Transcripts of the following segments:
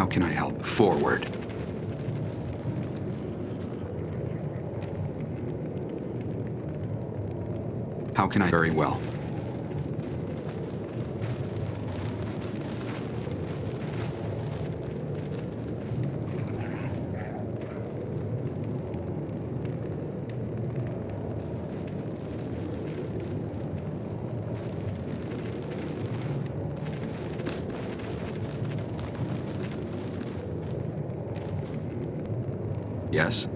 How can I help? Forward. How can I? Very well. Yes?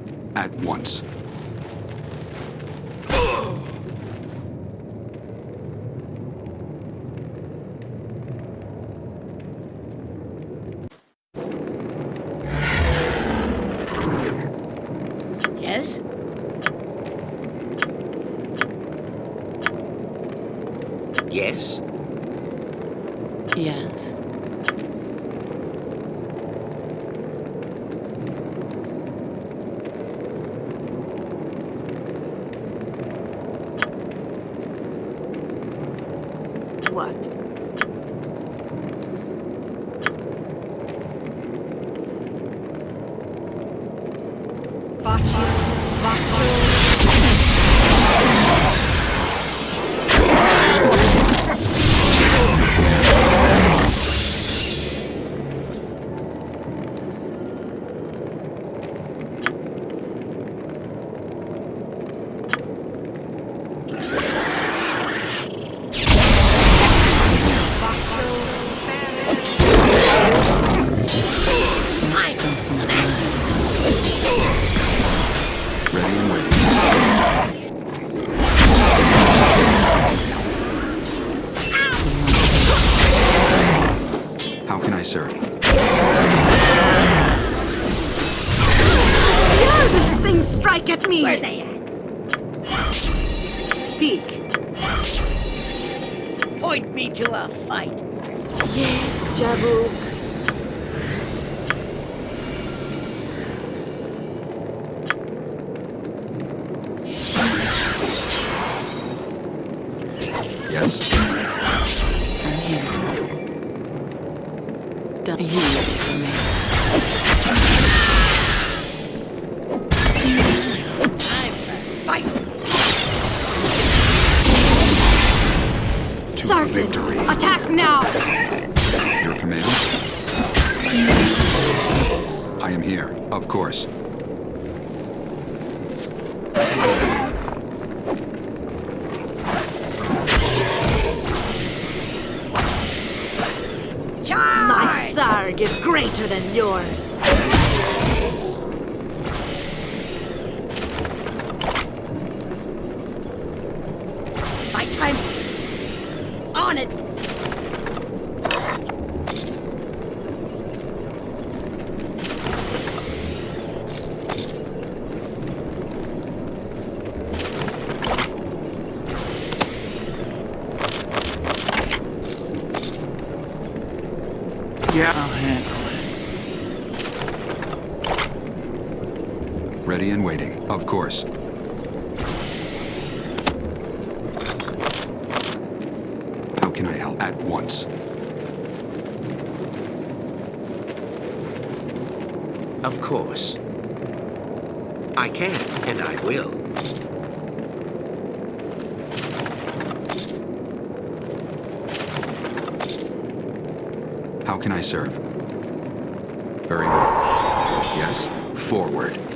Course. How can I help? At once. Of course. I can, and I will. How can I serve? Very well. Yes? Forward.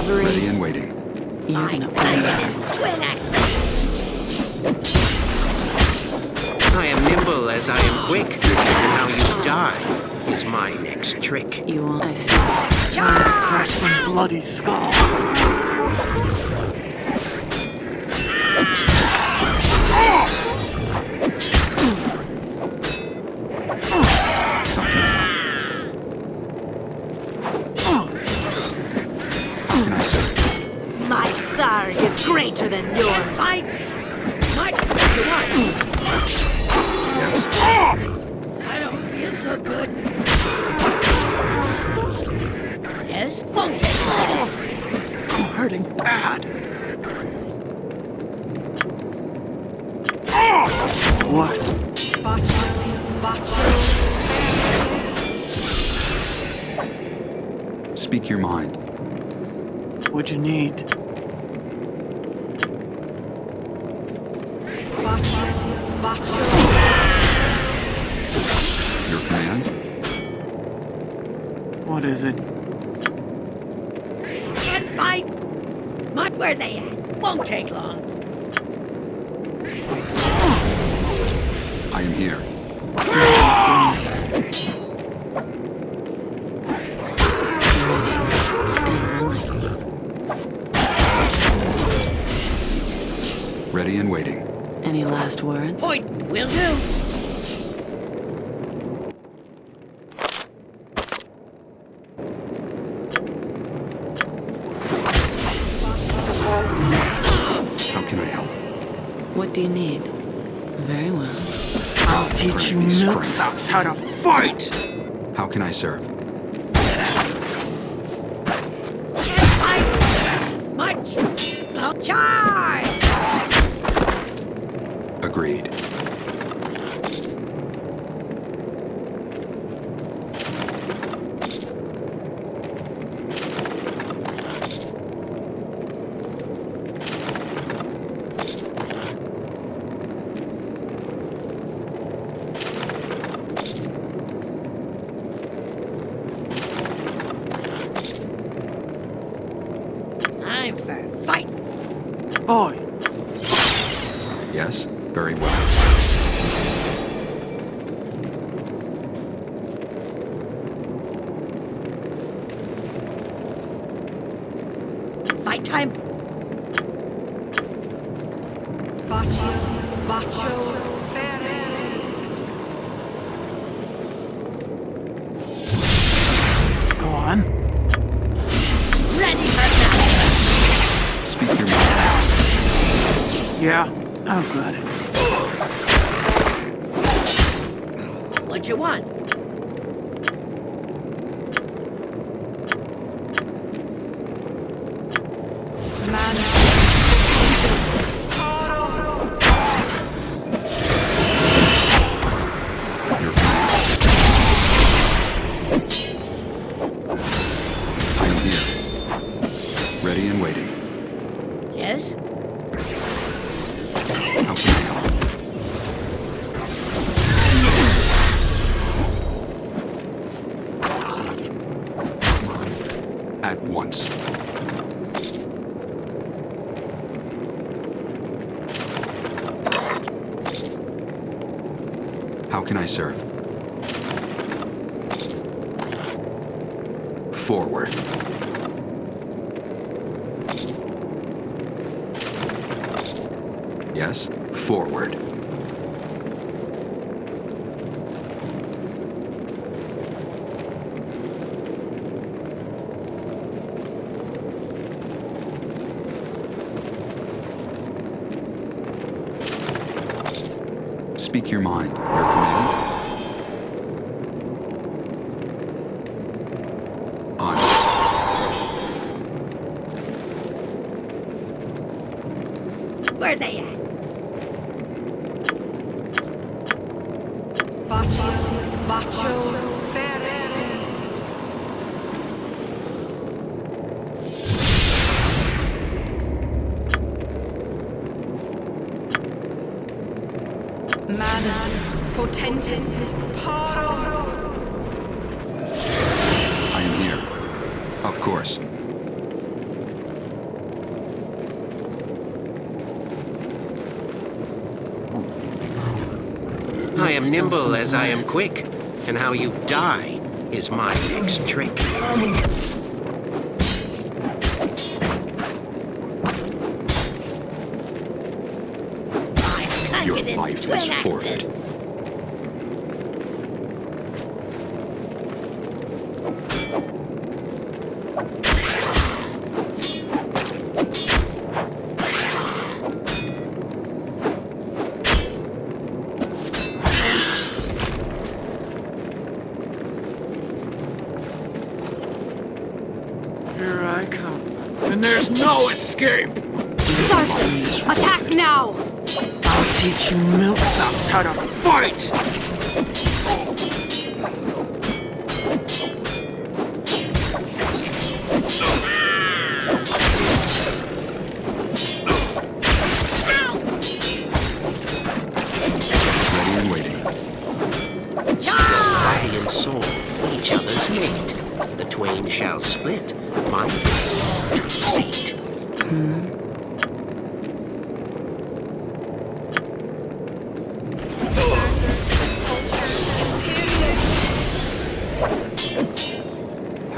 You're. Ready and waiting. You're My gonna find out. twin axes. I am nimble as I am quick, and how you die. is my next trick. You want... I see. Trying to crush some bloody skulls. How ah! Than yours. Fight! Fight! What you? I don't feel so good. Yes? Won't take long. I'm hurting bad. What? Speak your mind. What'd you need? Your command? What is it? Can't fight! Not where they at. Won't take long. I am here. Ready and waiting. Any last words? Point will do. How can I help? What do you need? Very well. Teach you Bring me strength. milksops how to fight! How can I serve? Manus potentis paro. I am here. Of course. I am nimble as I am quick, and how you die is my next trick. Is forfeit.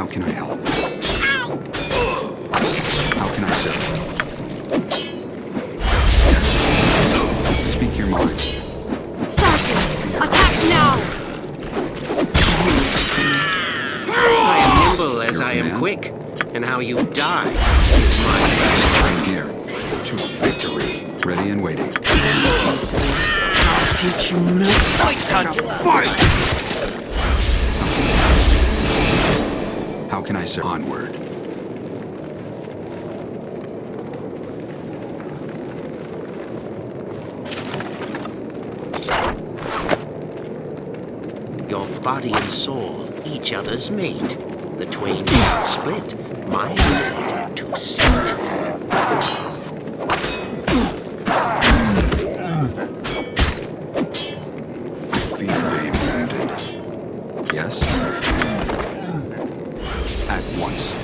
How can I help? How can I serve? Speak your mind. Sarson, attack now! I am nimble as Your I am command? quick, and how you die is my best. I'm. To victory. Ready and waiting. I'll teach you milksops how to fight! How can I serve? Onward. Your body and soul, each other's mate. The twain shall split, my fate to sate. I fear I am wounded. Yes? At once.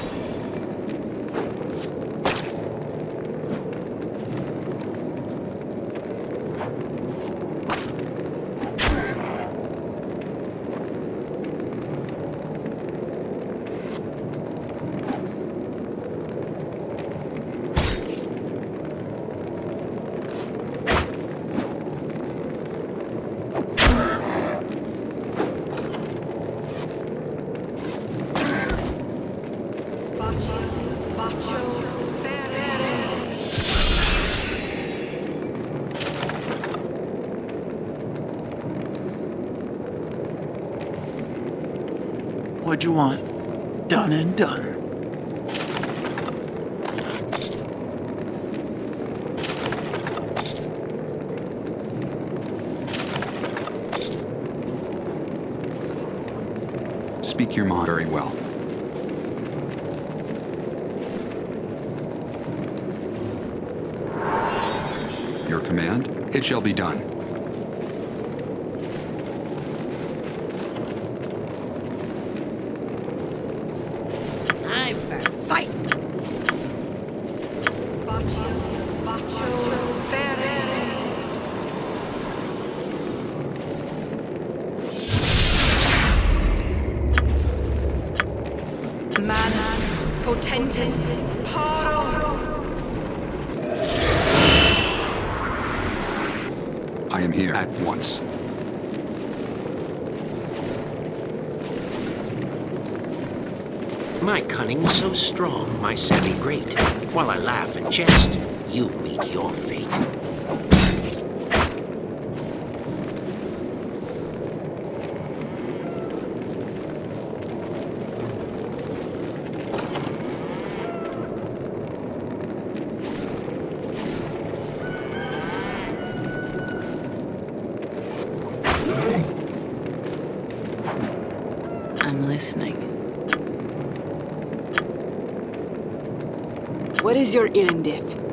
What'd you want? Done and done. Speak your mind very well. Your command? It shall be done. I'm for fight. Manus potentis paro. I am here at once. My cunning so strong, my savvy great. While I laugh and jest, you meet your fate. I'm listening. What is your erindith?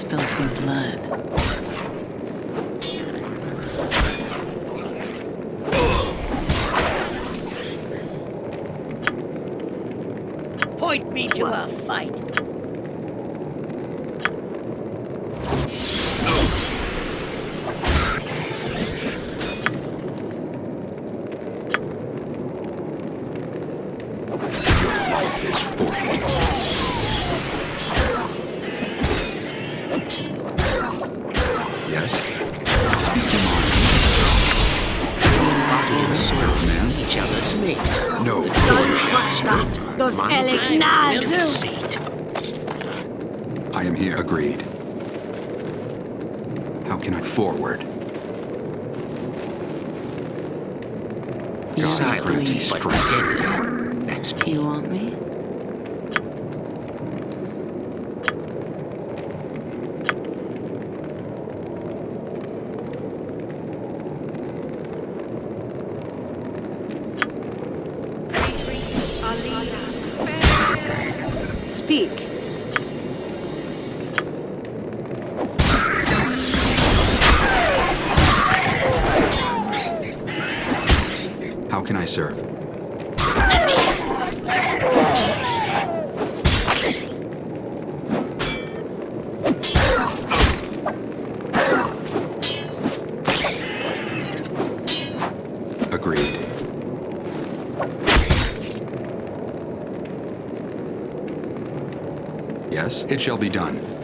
Spill some blood. It shall be done.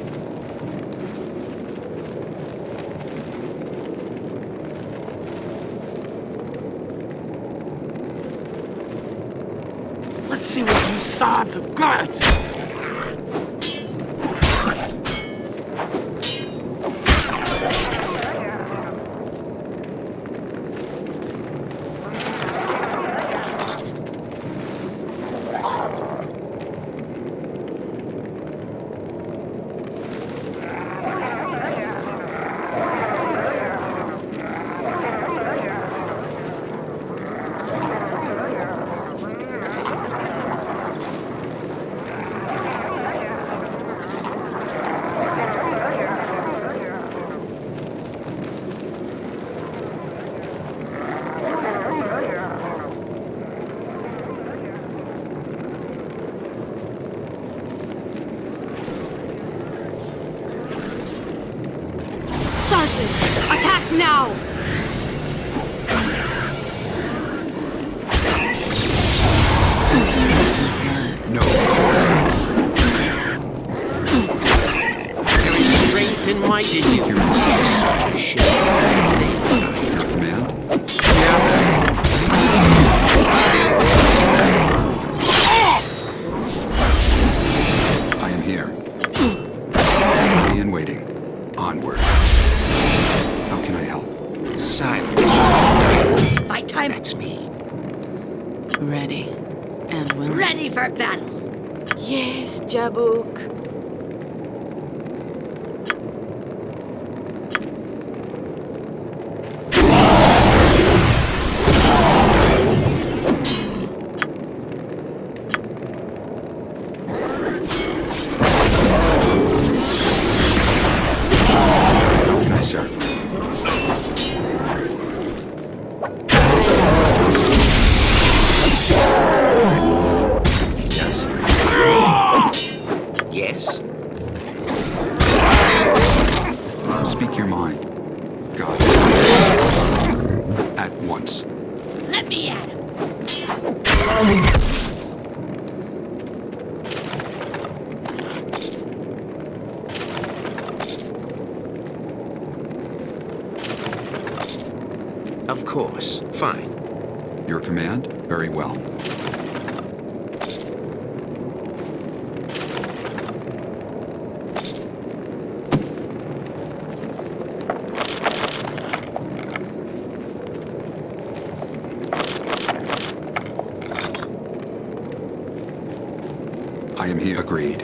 I am here. Agreed.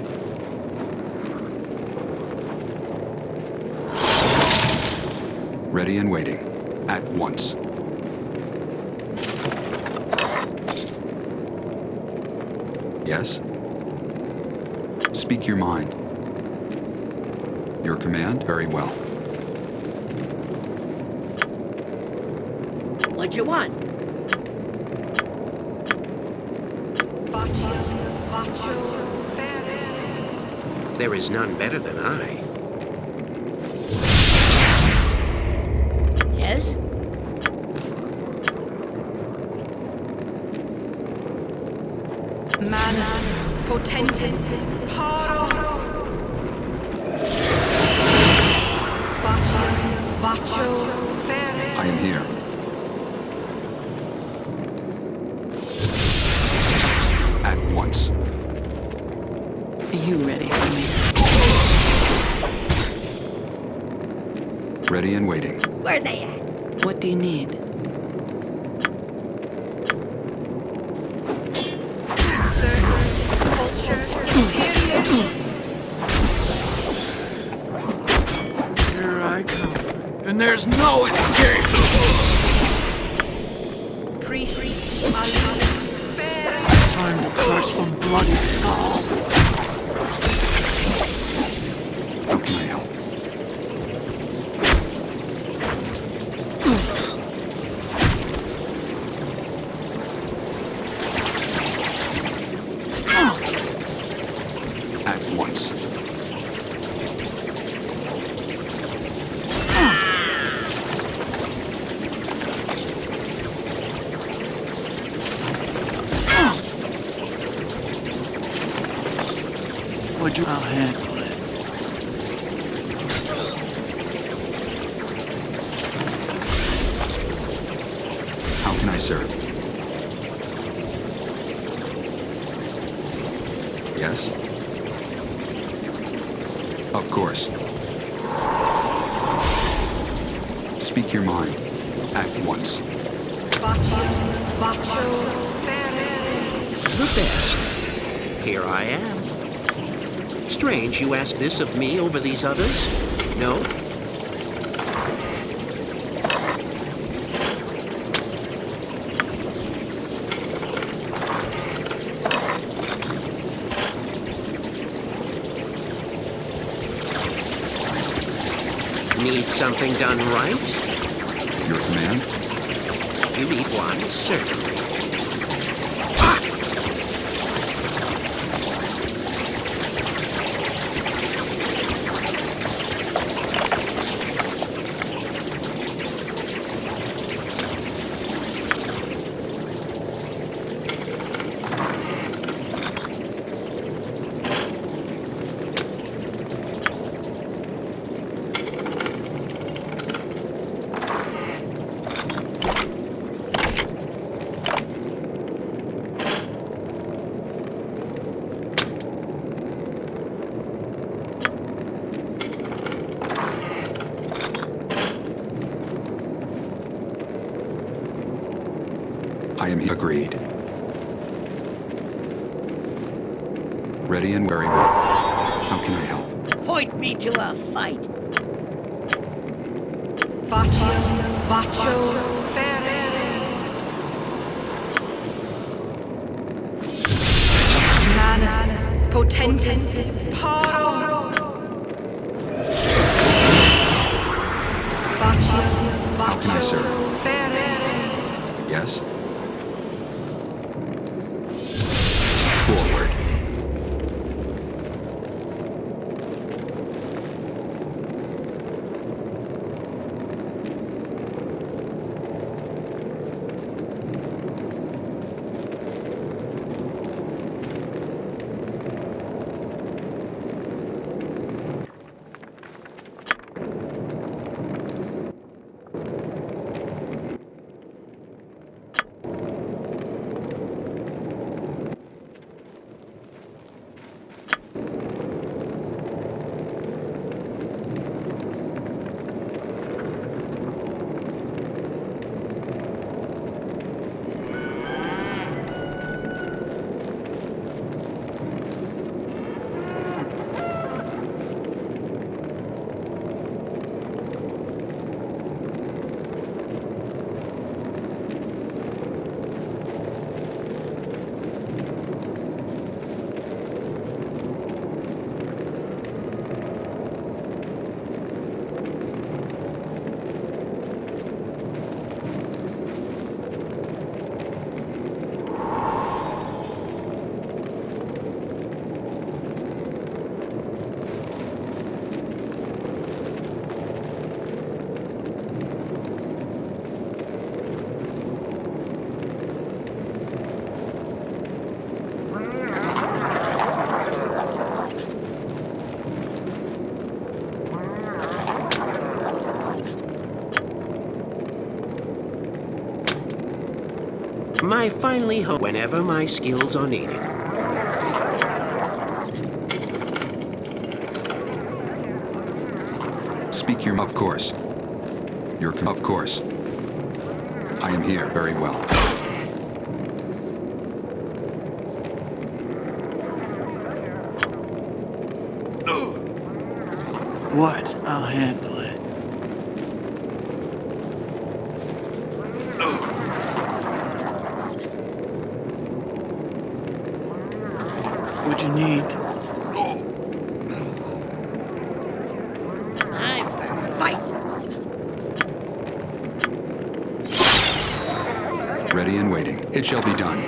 Ready and waiting. At once. Yes? Speak your mind. Your command? Very well. What you want? There is none better than I. Yes? Manus potentis paro. Bacio, bacio, fere. I am here. At once. Are you ready for me? Ready and waiting. Where they at? What do you need? Speak your mind. At once. Bacio, bacio, fere. The best. Here I am. Strange you ask this of me over these others? No? Need something done right? Your command? You need one, agreed. Ready and well. How can I help? Point me to a fight. Bacio, bacio, my finally home whenever my skills are needed. Speak your of course. Your of course. I am here very well. What? I'll handle it. What you need? Time for fight. Ready and waiting. It shall be done.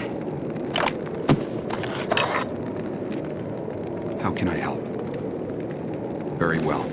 How can I help? Very well.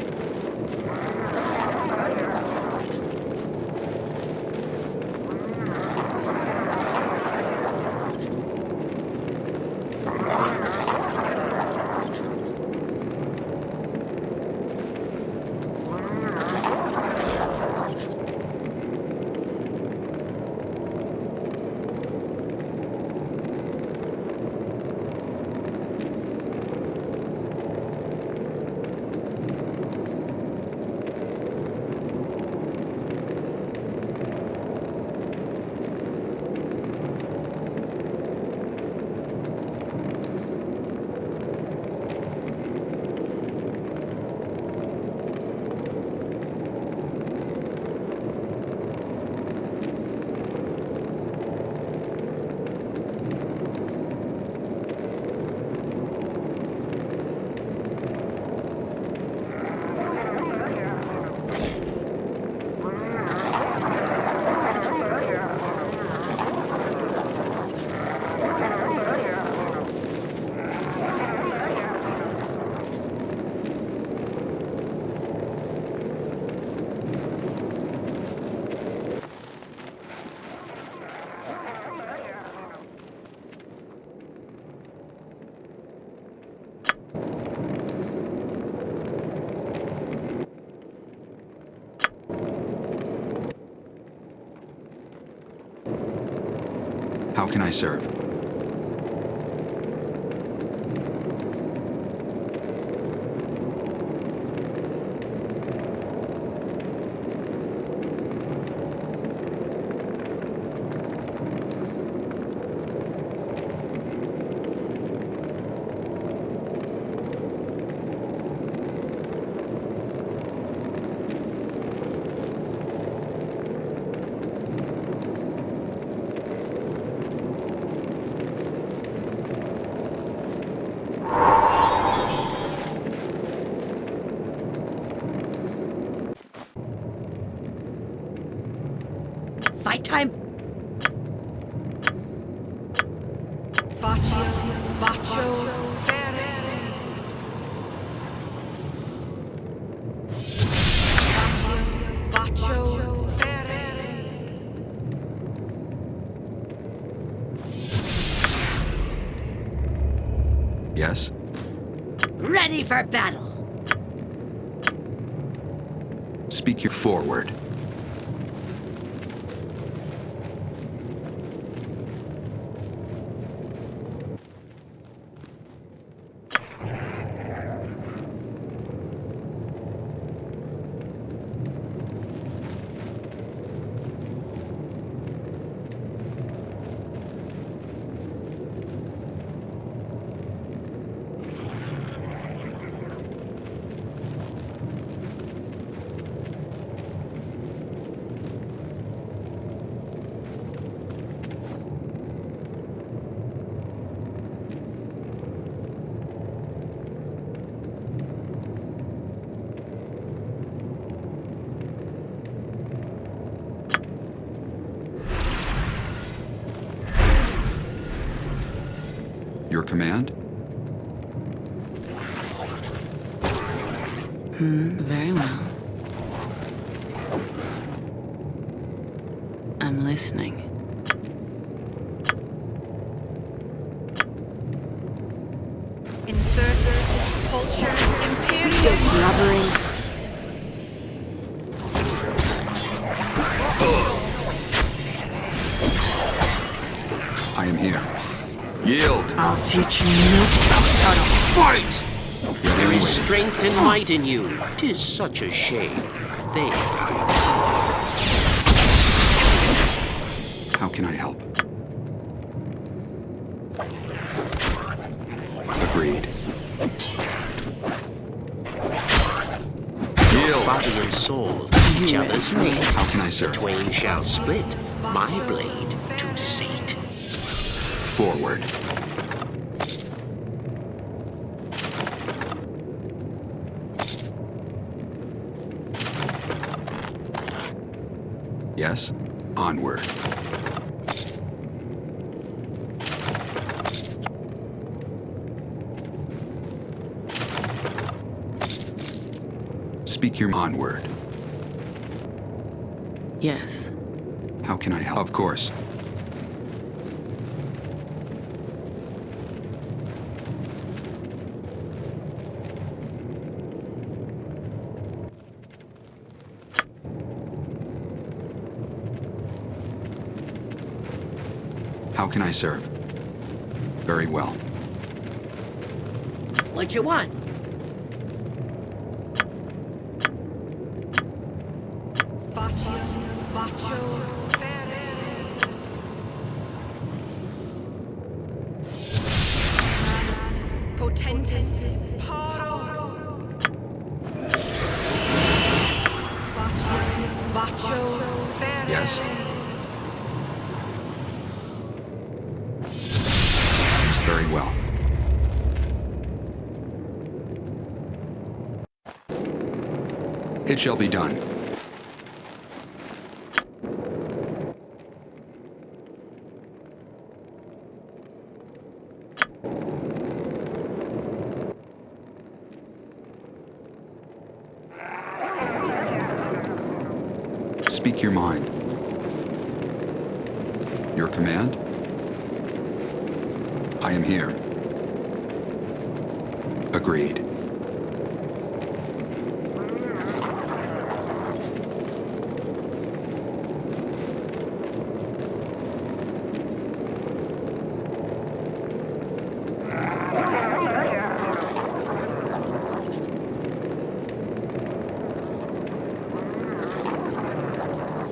How can I serve? Fight time. Faccio, faccio, ferere. Faccio, faccio, ferere. Yes? Ready for battle. Speak your forward. Command? Teach you milksops how to fight! There is strength and might in you. Tis such a shame. They How can I help? Agreed. Yield. body and soul, each other's mate. How can I serve? Twain shall split, my blade to sate. Forward. Yes? Onward. Speak your onward. Yes. How can I help? Of course. Can I serve? Very well. What you want? Shall be done. Speak your mind. Your command? I am here. Agreed.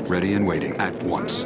Ready and waiting at once.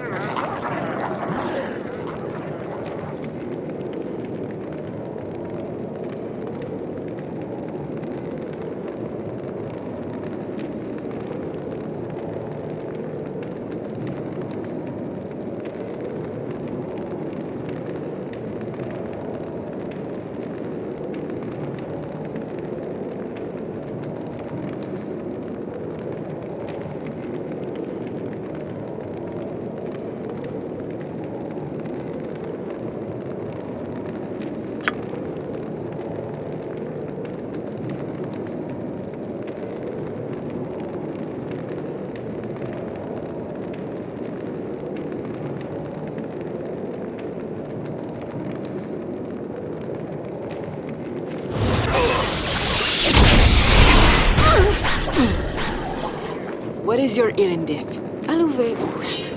What is your erindith? Aluve ust.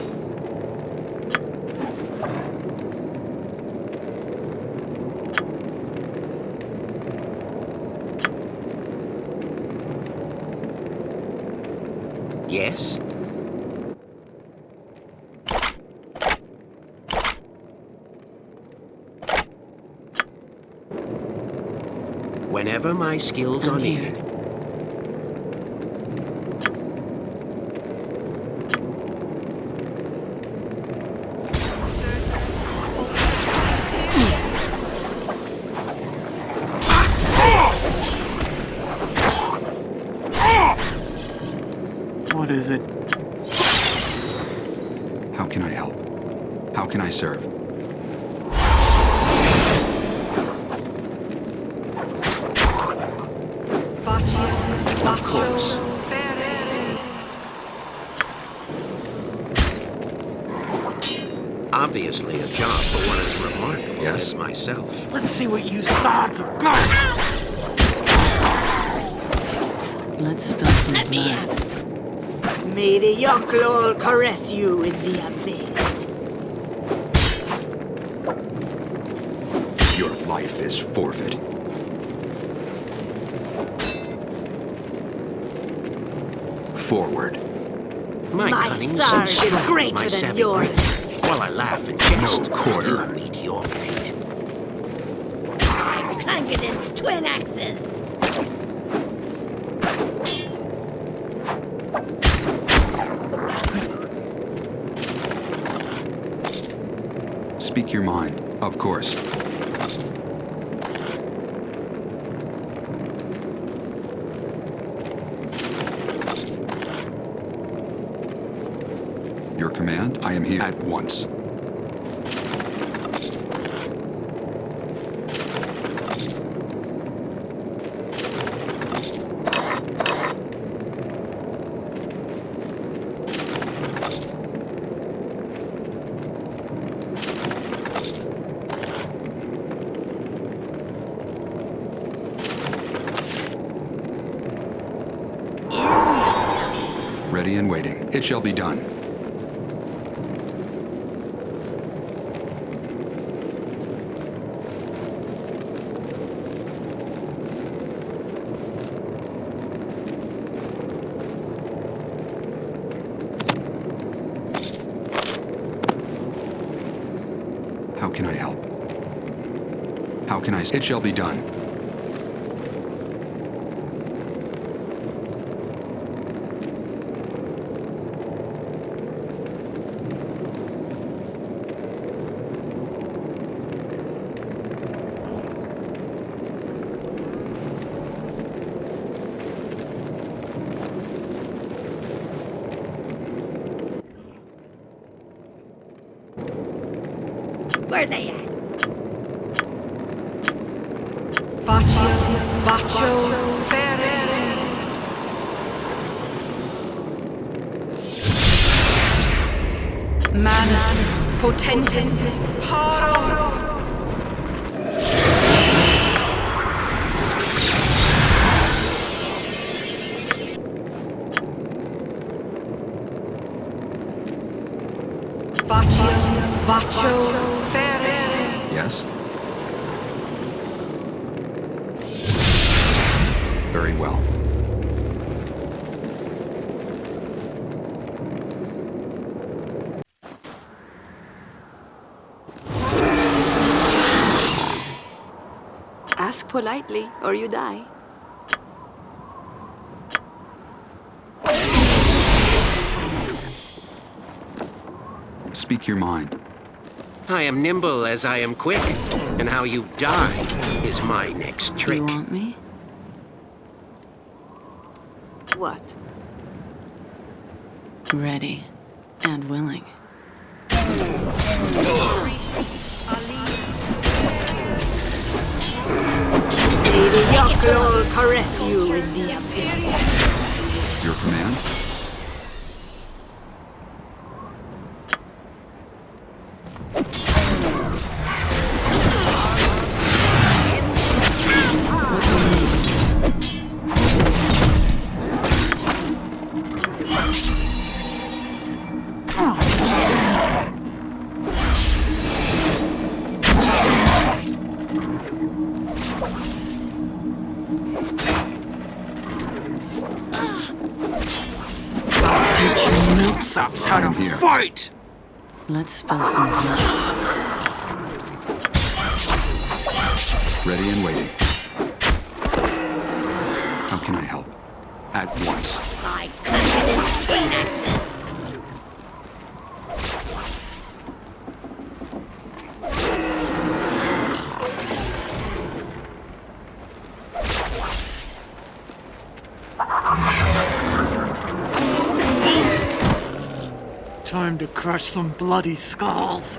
Yes? Whenever my skills are needed. Forward. My, My cunning's sword so is strong, greater my than yours. grace. While I laugh and jest, quarter. you meet your fate. Congadin's twin axes. Speak your mind, of course. Your at once. Ready and waiting. It shall be done. How can I help? It shall be done. Where they at? Potentis, paro. Faccia, bacio, ferere. Yes? Very well. Ask or you die. Speak your mind. I am nimble as I am quick, and how you die is my next trick. You want me? What? Ready Let's spill some blood. Ready and waiting. How can I help? Some bloody skulls.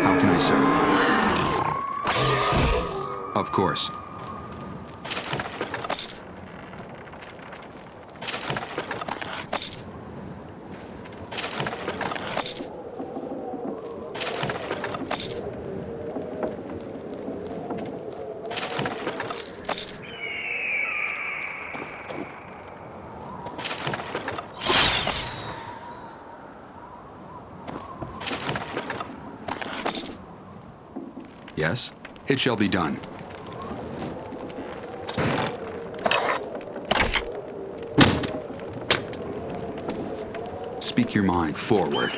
How can I serve? Of course. Yes? It shall be done. Speak your mind. Forward.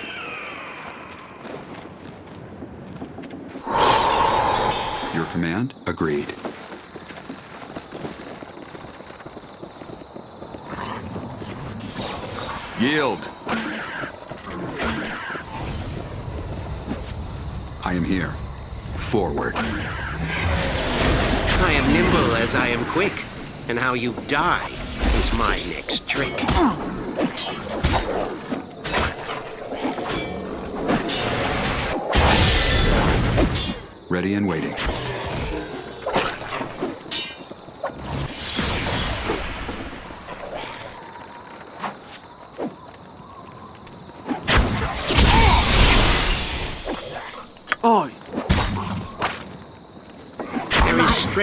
Your command? Agreed. Yield! I am here. Forward. I am nimble as I am quick, and how you die is my next trick. Ready and waiting.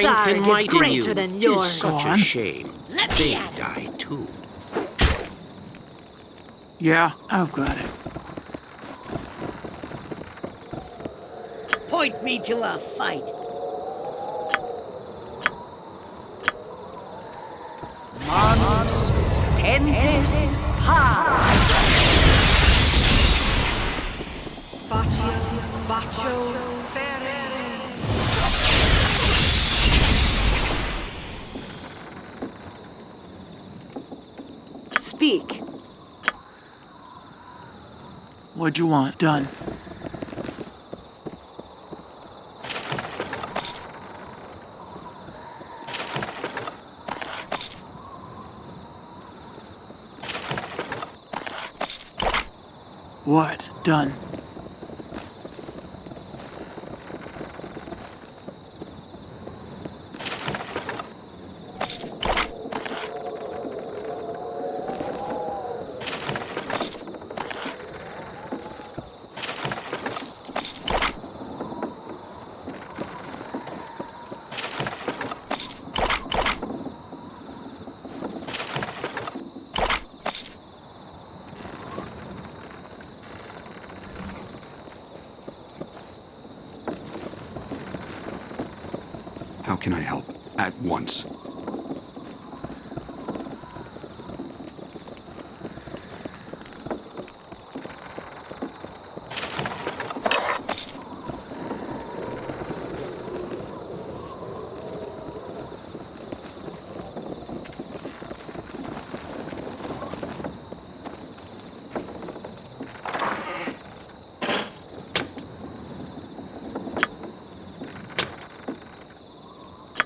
Strength and might in you. than Tis yours. such a shame. Let me They at die too. yeah, I've got it. Point me to a fight. Mons Pentis Ha! Faccia, bacio, ferere. Speak. What'd you want? Done. What? Done. How can I help? At once.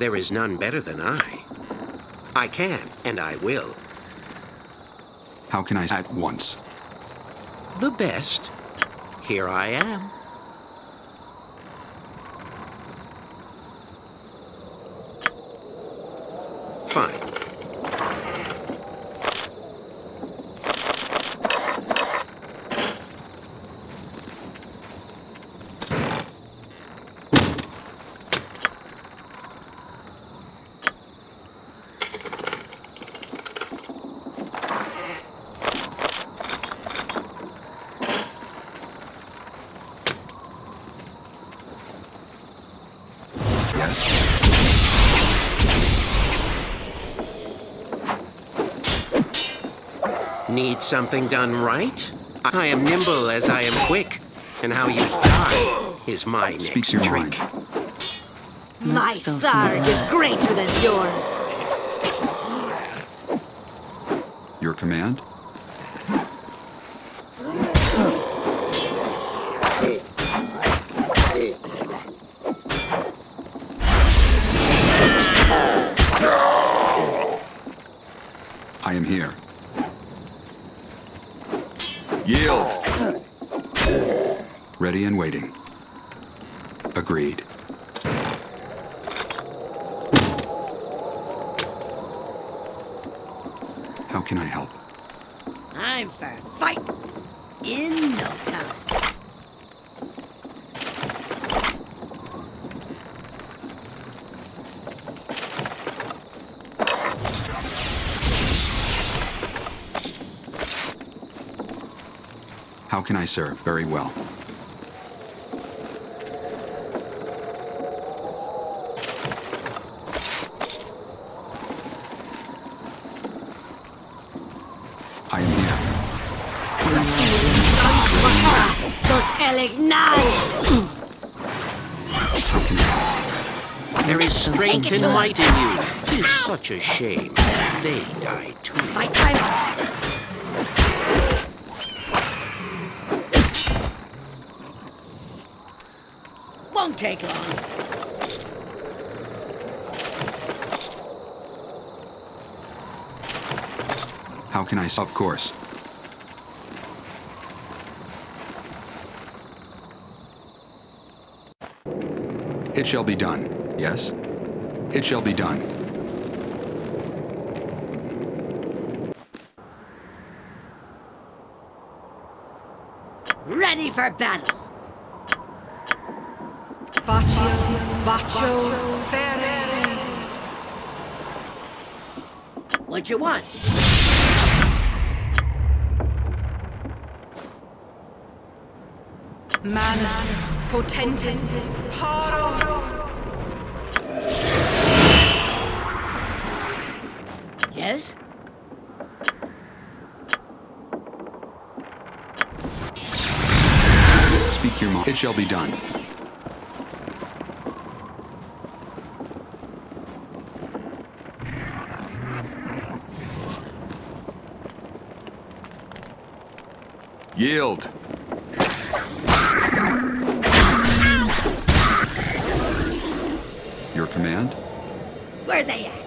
There is none better than I. I can, and I will. How can I at once? The best. Here I am. Fine. Yes. Need something done right? I am nimble as I am quick, and how you die is my Speak next your trick. mind. My spell Sarg is greater than yours. Your command? I am here. Yield! Ready and waiting. Agreed. How can I help? I'm for fight in no time. How can I serve? Very well. Strength and might in you. It is such a shame. They die too. Fight time! Won't take long. How can I? Of course. It shall be done. Yes? It shall be done. Ready for battle! Faccio, bacio, ferere. What you want? Manus, potentis, paro. Yes? Speak your mind. It shall be done. Yield. Your command? Where are they at?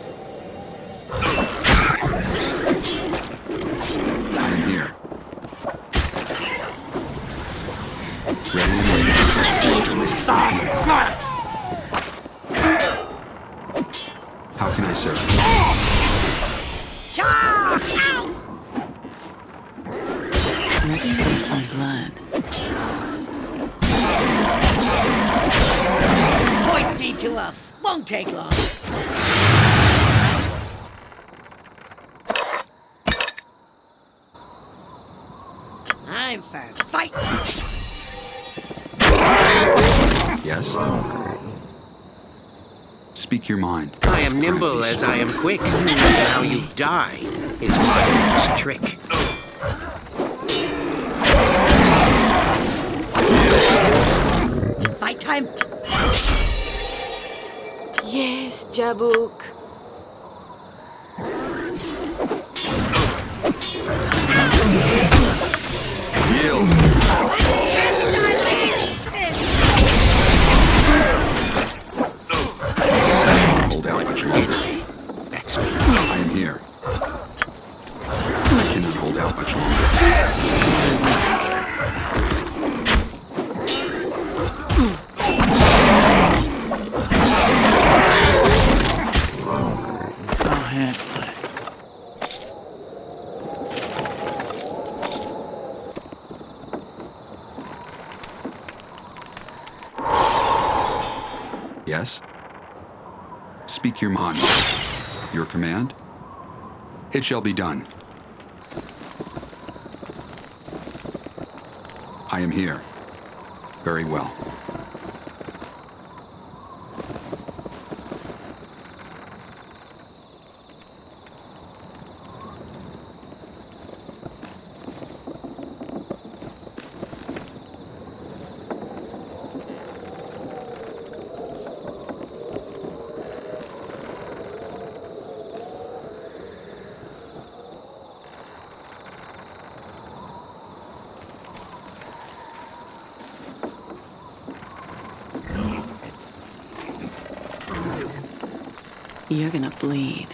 Quick. How you die is my next trick. Fight time. Yes, Jabuk. Yield. Your command? It shall be done. I am here. Very well. Bleed.